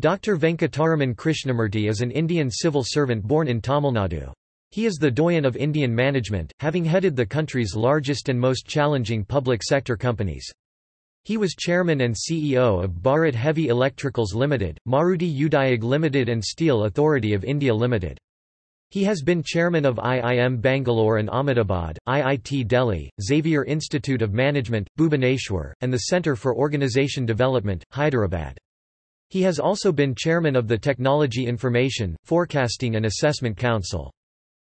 Dr. Venkataraman Krishnamurthy is an Indian civil servant born in Tamil Nadu. He is the doyen of Indian management, having headed the country's largest and most challenging public sector companies. He was chairman and CEO of Bharat Heavy Electricals Limited, Maruti Udyog Limited and Steel Authority of India Limited. He has been chairman of IIM Bangalore and Ahmedabad, IIT Delhi, Xavier Institute of Management, Bhubaneswar, and the Centre for Organisation Development, Hyderabad. He has also been chairman of the Technology Information, Forecasting and Assessment Council.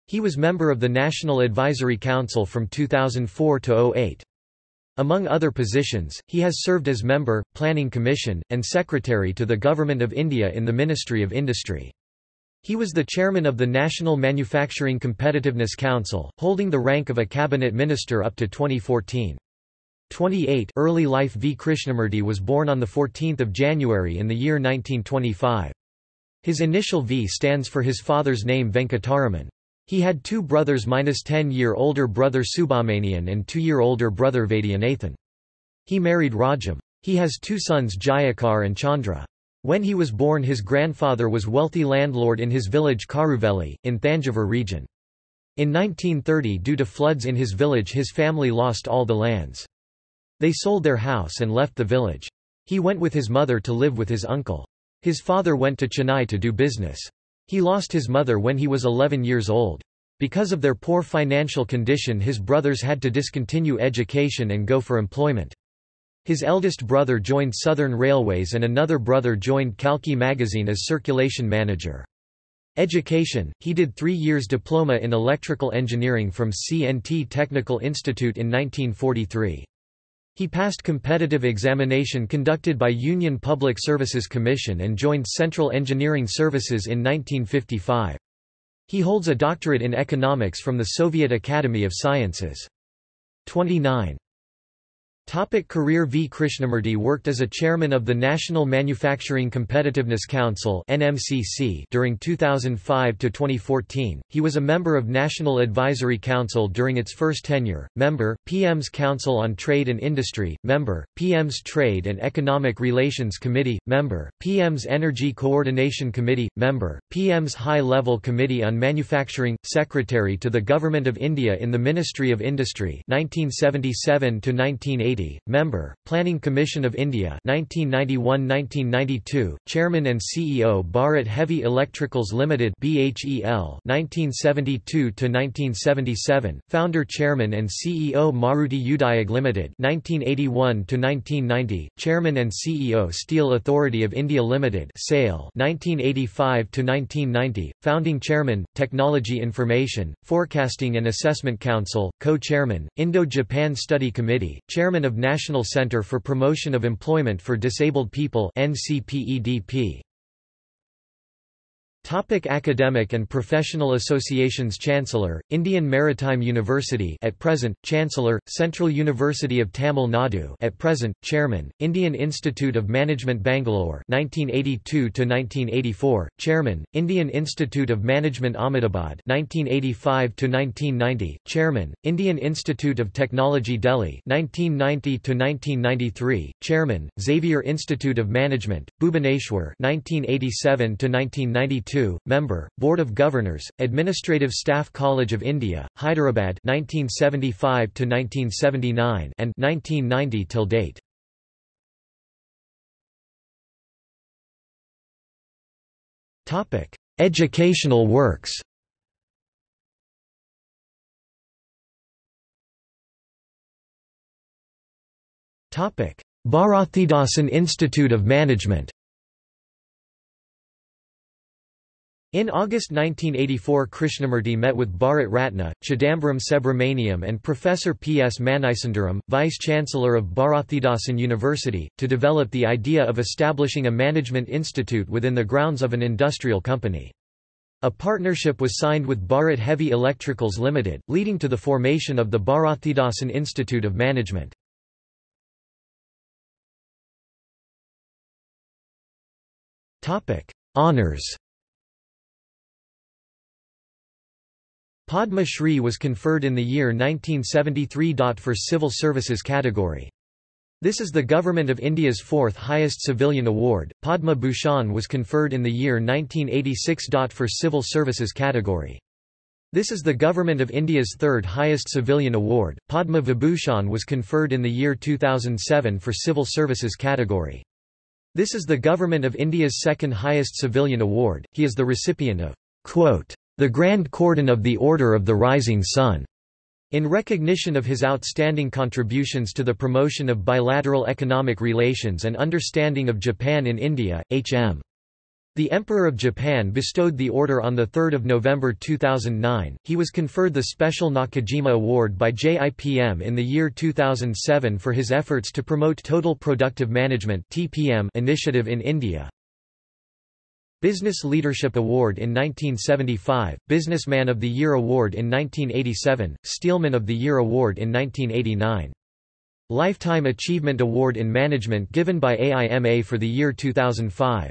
He was member of the National Advisory Council from 2004 to 08. Among other positions, he has served as member, Planning Commission, and secretary to the Government of India in the Ministry of Industry. He was the chairman of the National Manufacturing Competitiveness Council, holding the rank of a cabinet minister up to 2014. 28 Early life V. Krishnamurthy was born on 14 January in the year 1925. His initial V stands for his father's name Venkataraman. He had two brothers minus 10-year-older brother Subramanian and two-year-older brother Vaidyanathan. He married Rajam. He has two sons Jayakar and Chandra. When he was born his grandfather was wealthy landlord in his village Karuveli, in Thanjavur region. In 1930 due to floods in his village his family lost all the lands. They sold their house and left the village. He went with his mother to live with his uncle. His father went to Chennai to do business. He lost his mother when he was 11 years old. Because of their poor financial condition his brothers had to discontinue education and go for employment. His eldest brother joined Southern Railways and another brother joined Kalki magazine as circulation manager. Education, he did three years diploma in electrical engineering from CNT Technical Institute in 1943. He passed competitive examination conducted by Union Public Services Commission and joined Central Engineering Services in 1955. He holds a doctorate in economics from the Soviet Academy of Sciences. 29. Topic career V. Krishnamurthy worked as a chairman of the National Manufacturing Competitiveness Council during 2005–2014, he was a member of National Advisory Council during its first tenure, member, PM's Council on Trade and Industry, member, PM's Trade and Economic Relations Committee, member, PM's Energy Coordination Committee, member, PM's High-Level Committee on Manufacturing, secretary to the Government of India in the Ministry of Industry 1977 -1980 member, Planning Commission of India 1991–1992, Chairman and CEO Bharat Heavy Electricals Limited BHEL 1972–1977, Founder Chairman and CEO Maruti Udyog Limited 1981–1990, Chairman and CEO Steel Authority of India Limited SAIL 1985–1990, Founding Chairman, Technology Information, Forecasting and Assessment Council, Co-Chairman, Indo-Japan Study Committee, Chairman of National Center for Promotion of Employment for Disabled People NCPEDP. Topic academic and professional associations Chancellor, Indian Maritime University at present, Chancellor, Central University of Tamil Nadu at present, Chairman, Indian Institute of Management Bangalore 1982–1984, Chairman, Indian Institute of Management Ahmedabad 1985–1990, Chairman, Indian Institute of Technology Delhi 1990–1993, Chairman, Xavier Institute of Management, Bhubaneswar 1987–1992, member, Board of Governors, Administrative Staff College of India, Hyderabad 1975 to 1979 and 1990 till date. Topic: Educational works. Topic: Bharathidasan Institute of Management. In August 1984 Krishnamurthy met with Bharat Ratna, Chidambaram Subramaniam and Professor P. S. Manisundaram, Vice-Chancellor of Bharathidasan University, to develop the idea of establishing a management institute within the grounds of an industrial company. A partnership was signed with Bharat Heavy Electricals Limited, leading to the formation of the Bharathidasan Institute of Management. Honours Padma Shri was conferred in the year 1973. For civil services category. This is the Government of India's fourth highest civilian award. Padma Bhushan was conferred in the year 1986. For civil services category. This is the Government of India's third highest civilian award. Padma Vibhushan was conferred in the year 2007 for civil services category. This is the Government of India's second highest civilian award. He is the recipient of quote, the Grand Cordon of the Order of the Rising Sun. In recognition of his outstanding contributions to the promotion of bilateral economic relations and understanding of Japan in India, H.M. The Emperor of Japan bestowed the order on 3 November 2009. He was conferred the Special Nakajima Award by JIPM in the year 2007 for his efforts to promote Total Productive Management initiative in India. Business Leadership Award in 1975, Businessman of the Year Award in 1987, Steelman of the Year Award in 1989. Lifetime Achievement Award in Management given by AIMA for the year 2005.